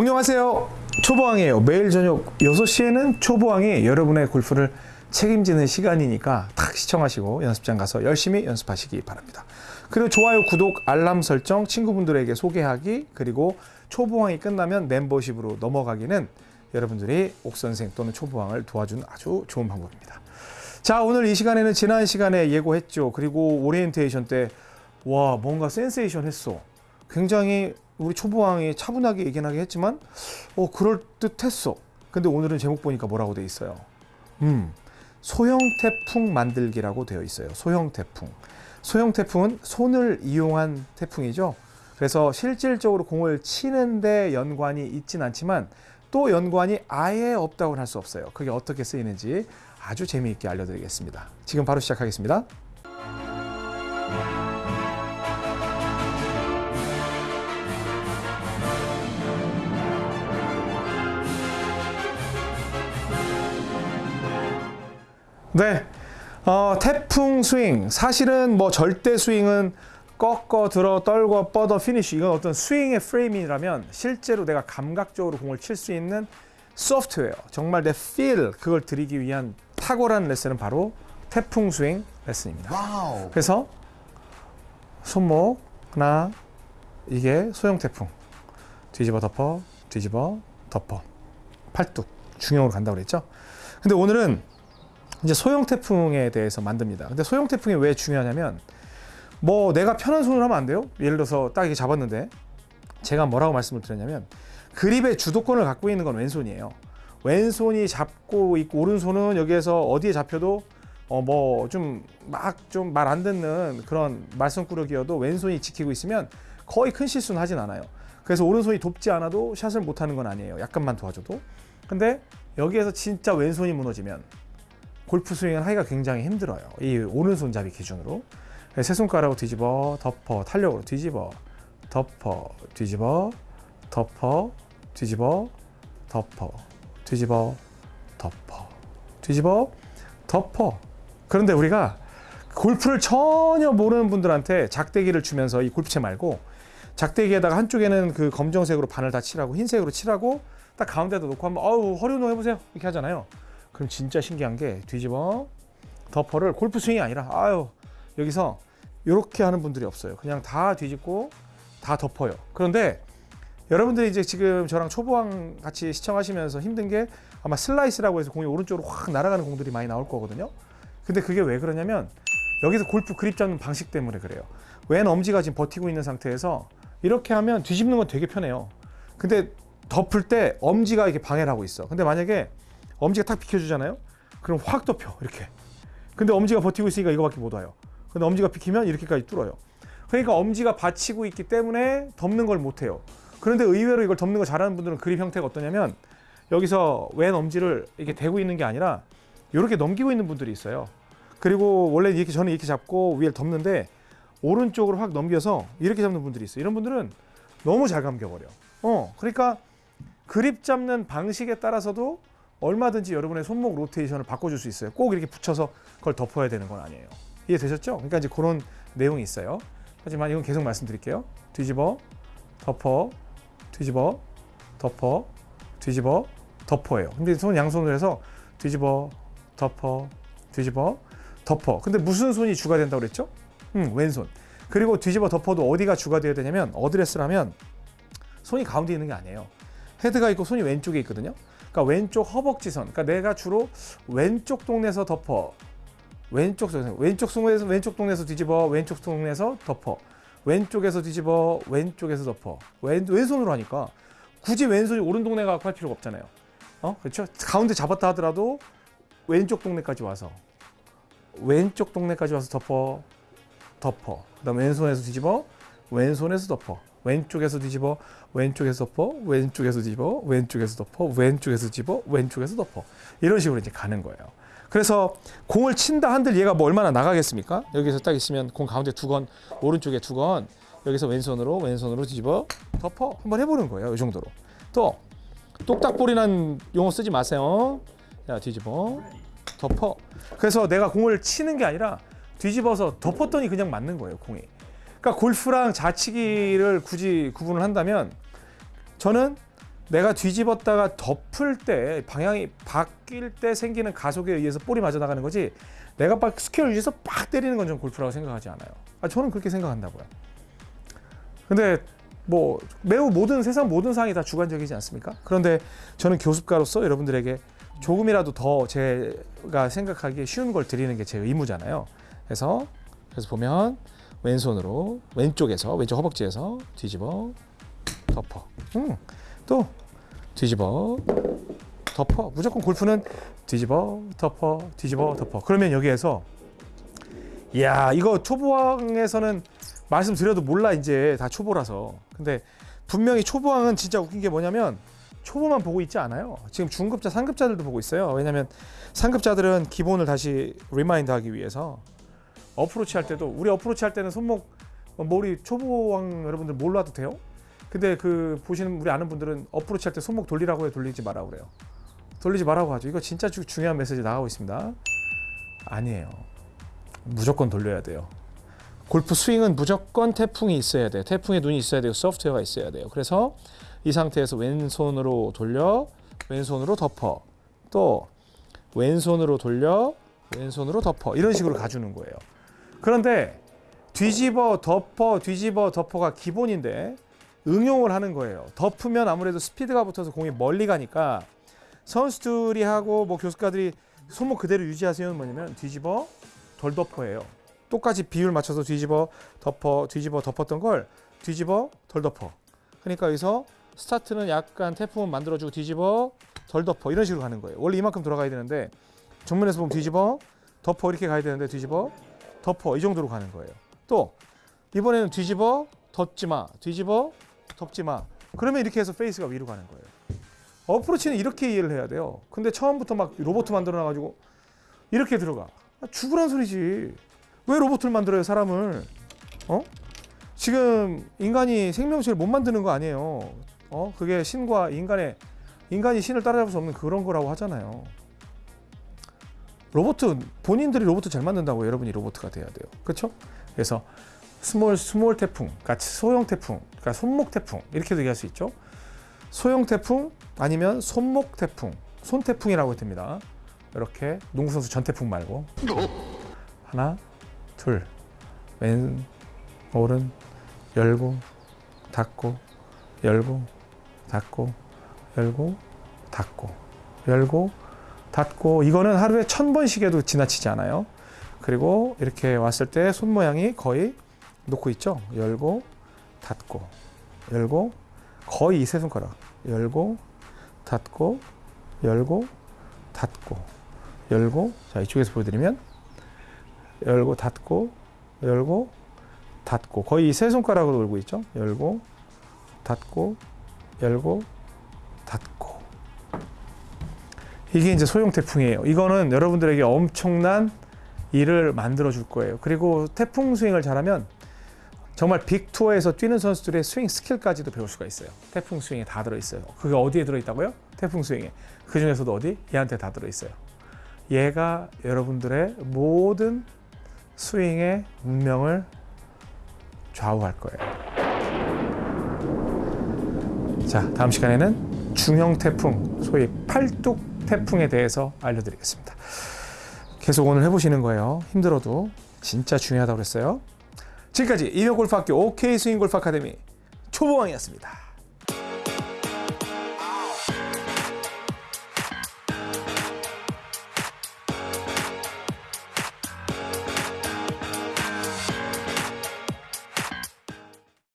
안녕하세요. 초보왕이에요. 매일 저녁 6시에는 초보왕이 여러분의 골프를 책임지는 시간이니까 탁 시청하시고 연습장 가서 열심히 연습하시기 바랍니다. 그리고 좋아요 구독 알람 설정 친구분들에게 소개하기 그리고 초보왕이 끝나면 멤버십으로 넘어가기는 여러분들이 옥선생 또는 초보왕을 도와주는 아주 좋은 방법입니다. 자 오늘 이 시간에는 지난 시간에 예고했죠. 그리고 오리엔테이션 때 와 뭔가 센세이션 했어. 굉장히 우리 초보왕이 차분하게 얘기하게 했지만 어 그럴 듯했어. 근데 오늘은 제목 보니까 뭐라고 돼 있어요? 음 소형 태풍 만들기라고 되어 있어요. 소형 태풍. 소형 태풍은 손을 이용한 태풍이죠. 그래서 실질적으로 공을 치는데 연관이 있진 않지만 또 연관이 아예 없다고는 할수 없어요. 그게 어떻게 쓰이는지 아주 재미있게 알려드리겠습니다. 지금 바로 시작하겠습니다 네. 어, 태풍 스윙. 사실은 뭐 절대 스윙은 꺾어 들어 떨고 뻗어 finish. 이건 어떤 스윙의 프레임이라면 실제로 내가 감각적으로 공을 칠 수 있는 소프트웨어. 정말 내 feel 그걸 드리기 위한 탁월한 레슨은 바로 태풍 스윙 레슨입니다. wow. 그래서 손목 하나 이게 소형 태풍 뒤집어 덮어 뒤집어 덮어 팔뚝 중형으로 간다고 그랬죠. 근데 오늘은 이제 소형 태풍에 대해서 만듭니다. 근데 소형 태풍이 왜 중요하냐면 뭐 내가 편한 손으로 하면 안 돼요. 예를 들어서 딱 이렇게 잡았는데 제가 뭐라고 말씀을 드렸냐면 그립의 주도권을 갖고 있는 건 왼손이에요. 왼손이 잡고 있고 오른손은 여기에서 어디에 잡혀도 어 뭐 좀 막 좀 말 안 듣는 그런 말썽꾸러기여도 왼손이 지키고 있으면 거의 큰 실수는 하진 않아요. 그래서 오른손이 돕지 않아도 샷을 못 하는 건 아니에요. 약간만 도와줘도. 근데 여기에서 진짜 왼손이 무너지면 골프 스윙을 하기가 굉장히 힘들어요. 이 오른손잡이 기준으로. 세 손가락으로 뒤집어, 덮어, 탄력으로 뒤집어, 덮어, 뒤집어, 덮어, 뒤집어, 덮어, 뒤집어, 덮어, 뒤집어, 덮어. 그런데 우리가 골프를 전혀 모르는 분들한테 작대기를 주면서 이 골프채 말고 작대기에다가 한쪽에는 그 검정색으로 반을 다 칠하고 흰색으로 칠하고 딱 가운데다 놓고 한번 어우 허리 운동 해보세요 이렇게 하잖아요. 그럼 진짜 신기한 게 뒤집어 덮어를 골프 스윙이 아니라 아유 여기서 이렇게 하는 분들이 없어요. 그냥 다 뒤집고 다 덮어요. 그런데 여러분들이 이제 지금 저랑 초보왕 같이 시청하시면서 힘든 게 아마 슬라이스라고 해서 공이 오른쪽으로 확 날아가는 공들이 많이 나올 거거든요. 근데 그게 왜 그러냐면 여기서 골프 그립 잡는 방식 때문에 그래요. 왼 엄지가 지금 버티고 있는 상태에서 이렇게 하면 뒤집는 건 되게 편해요. 근데 덮을 때 엄지가 이렇게 방해를 하고 있어. 근데 만약에 엄지가 탁 비켜주잖아요. 그럼 확 덮여 이렇게. 근데 엄지가 버티고 있으니까 이거밖에 못 와요. 근데 엄지가 비키면 이렇게까지 뚫어요. 그러니까 엄지가 받치고 있기 때문에 덮는 걸 못해요. 그런데 의외로 이걸 덮는 거 잘하는 분들은 그립 형태가 어떠냐면 여기서 왼 엄지를 이렇게 대고 있는 게 아니라 이렇게 넘기고 있는 분들이 있어요. 그리고 원래 이렇게 저는 이렇게 잡고 위에 덮는데 오른쪽으로 확 넘겨서 이렇게 잡는 분들이 있어요. 이런 분들은 너무 잘 감겨버려. 어, 그러니까 그립 잡는 방식에 따라서도 얼마든지 여러분의 손목 로테이션을 바꿔줄 수 있어요. 꼭 이렇게 붙여서 그걸 덮어야 되는 건 아니에요. 이해되셨죠? 그러니까 이제 그런 내용이 있어요. 하지만 이건 계속 말씀드릴게요. 뒤집어, 덮어, 뒤집어, 덮어, 뒤집어, 덮어예요. 근데 손 양손으로 해서 뒤집어, 덮어, 뒤집어, 덮어. 근데 무슨 손이 주가 된다고 그랬죠? 음, 왼손. 그리고 뒤집어 덮어도 어디가 주가 되어야 되냐면 어드레스라면 손이 가운데 있는 게 아니에요. 헤드가 있고 손이 왼쪽에 있거든요. 그러니까 왼쪽 허벅지선. 그러니까 내가 주로 왼쪽 동네에서 덮어. 왼쪽 동 왼쪽 동네에서 왼쪽 동네에서 뒤집어. 왼쪽 동네에서 덮어. 왼쪽에서 뒤집어. 왼쪽에서 덮어. 왼 왼손으로 하니까 굳이 왼손이 오른 동네 가고 할 필요가 없잖아요. 어? 그렇죠? 가운데 잡았다 하더라도 왼쪽 동네까지 와서 왼쪽 동네까지 와서 덮어. 덮어. 그 다음 왼손에서 뒤집어. 왼손에서 덮어. 왼쪽에서 뒤집어 왼쪽에서 덮어 왼쪽에서 뒤집어 왼쪽에서 덮어 왼쪽에서 뒤집어 왼쪽에서 덮어. 이런 식으로 이제 가는 거예요. 그래서 공을 친다 한들 얘가 뭐 얼마나 나가겠습니까? 여기서 딱 있으면 공 가운데 두 건 오른쪽에 두 건 여기서 왼손으로 왼손으로 뒤집어 덮어. 한번 해보는 거예요 이 정도로. 또 똑딱볼이란 용어 쓰지 마세요. 자 뒤집어 덮어. 그래서 내가 공을 치는 게 아니라 뒤집어서 덮었더니 그냥 맞는 거예요 공이 그러니까 골프랑 자치기를 굳이 구분을 한다면 저는 내가 뒤집었다가 덮을 때 방향이 바뀔 때 생기는 가속에 의해서 볼이 맞아 나가는 거지 내가 막 square를 위해서 빡 때리는 건 좀 골프라고 생각하지 않아요. 아, 저는 그렇게 생각한다고요. 근데 뭐 매우 모든 세상 모든 상황이 다 주관적이지 않습니까? 그런데 저는 교습가로서 여러분들에게 조금이라도 더 제가 생각하기에 쉬운 걸 드리는 게 제 의무잖아요. 그래서 그래서 보면 왼손으로 왼쪽에서 왼쪽 허벅지에서 뒤집어 덮어. 음, 또 뒤집어 덮어. 무조건 골프는 뒤집어 덮어 뒤집어 덮어. 그러면 여기에서 야 이거 초보왕에서는 말씀드려도 몰라 이제 다 초보라서. 근데 분명히 초보왕은 진짜 웃긴 게 뭐냐면 초보만 보고 있지 않아요. 지금 중급자, 상급자들도 보고 있어요. 왜냐하면 상급자들은 기본을 다시 remind 하기 위해서 어프로치 할 때도 우리 어프로치 할 때는 손목 뭐 우리 초보왕 여러분들 몰라도 돼요? 근데 그 보시는 우리 아는 분들은 어프로치 할 때 손목 돌리라고 해 돌리지 마라 고 그래요. 돌리지 말라고 하죠. 이거 진짜 주, 중요한 메시지 나가고 있습니다. 아니에요. 무조건 돌려야 돼요. 골프 스윙은 무조건 태풍이 있어야 돼요. 태풍에 눈이 있어야 되고 소프트웨어가 있어야 돼요. 그래서 이 상태에서 왼손으로 돌려 왼손으로 덮어 또 왼손으로 돌려 왼손으로 덮어 이런 식으로 가주는 거예요. 그런데 뒤집어 덮어 뒤집어 덮어가 기본인데 응용을 하는 거예요. 덮으면 아무래도 스피드가 붙어서 공이 멀리 가니까 선수들이 하고 뭐 교수가들이 손목 그대로 유지하세요는 뭐냐면 뒤집어 덜 덮어예요. 똑같이 비율 맞춰서 뒤집어 덮어 뒤집어 덮었던 걸 뒤집어 덜 덮어. 그러니까 여기서 스타트는 약간 태풍을 만들어주고 뒤집어 덜 덮어 이런 식으로 가는 거예요. 원래 이만큼 돌아가야 되는데 정면에서 보면 뒤집어 덮어 이렇게 가야 되는데 뒤집어 덮어 이 정도로 가는 거예요. 또 이번에는 뒤집어 덮지 마 뒤집어 덮지 마 그러면 이렇게 해서 페이스가 위로 가는 거예요. 어프로치는 이렇게 이해를 해야 돼요. 근데 처음부터 막 로봇 만들어 놔가지고 이렇게 들어가 아, 죽으란 소리지. 왜 로봇을 만들어요 사람을? 어? 지금 인간이 생명체를 못 만드는 거 아니에요. 어? 그게 신과 인간의 인간이 신을 따라잡을 수 없는 그런 거라고 하잖아요. 로봇 본인들이 로봇 잘 만든다고 여러분이 로봇가 돼야 돼요. 그렇죠? 그래서 스몰 스몰 태풍, 그러니까 소형 태풍, 그러니까 손목 태풍 이렇게도 얘기할 수 있죠. 소형 태풍 아니면 손목 태풍, 손 태풍이라고 됩니다. 이렇게 농구 선수 전 태풍 말고 하나, 둘, 왼, 오른, 열고, 닫고, 열고, 닫고, 열고, 닫고, 열고, 닫고 이거는 하루에 천 번씩 해도 지나치지 않아요. 그리고 이렇게 왔을 때 손 모양이 거의 놓고 있죠. 열고, 닫고, 열고, 거의 이 세 손가락. 열고, 닫고, 열고, 닫고, 열고. 자 이쪽에서 보여드리면 열고, 닫고, 열고, 닫고. 거의 이 세 손가락으로 돌고 있죠. 열고, 닫고, 열고. 이게 이제 소형 태풍이에요. 이거는 여러분들에게 엄청난 일을 만들어 줄 거예요. 그리고 태풍 스윙을 잘하면 정말 빅투어에서 뛰는 선수들의 스윙 스킬까지도 배울 수가 있어요. 태풍 스윙에 다 들어 있어요. 그게 어디에 들어 있다고요? 태풍 스윙에. 그 중에서도 어디? 얘한테 다 들어 있어요. 얘가 여러분들의 모든 스윙의 운명을 좌우할 거예요. 자, 다음 시간에는 중형 태풍, 소위 팔뚝 태풍에 대해서 알려드리겠습니다. 계속 오늘 해보시는 거예요. 힘들어도 진짜 중요하다고 그랬어요. 지금까지 이명골프학교 OK 스윙골프 아카데미 초보왕이었습니다.